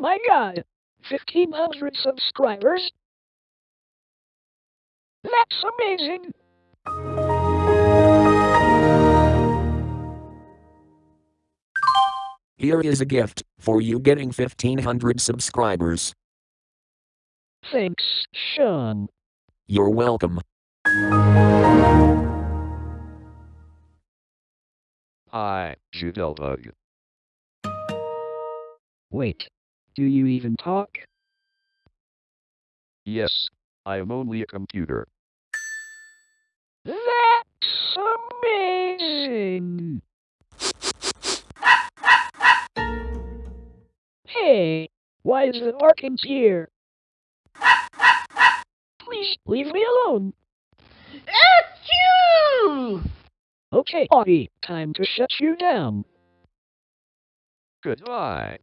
my god! 1500 subscribers? That's amazing! Here is a gift for you getting 1500 subscribers. Thanks, Sean. You're welcome. Hi, Jitterbug. Wait, do you even talk? Yes, I am only a computer. That's amazing! Hey, why is the Markins here? Please leave me alone. Achoo! Okay, Audie, time to shut you down. Goodbye.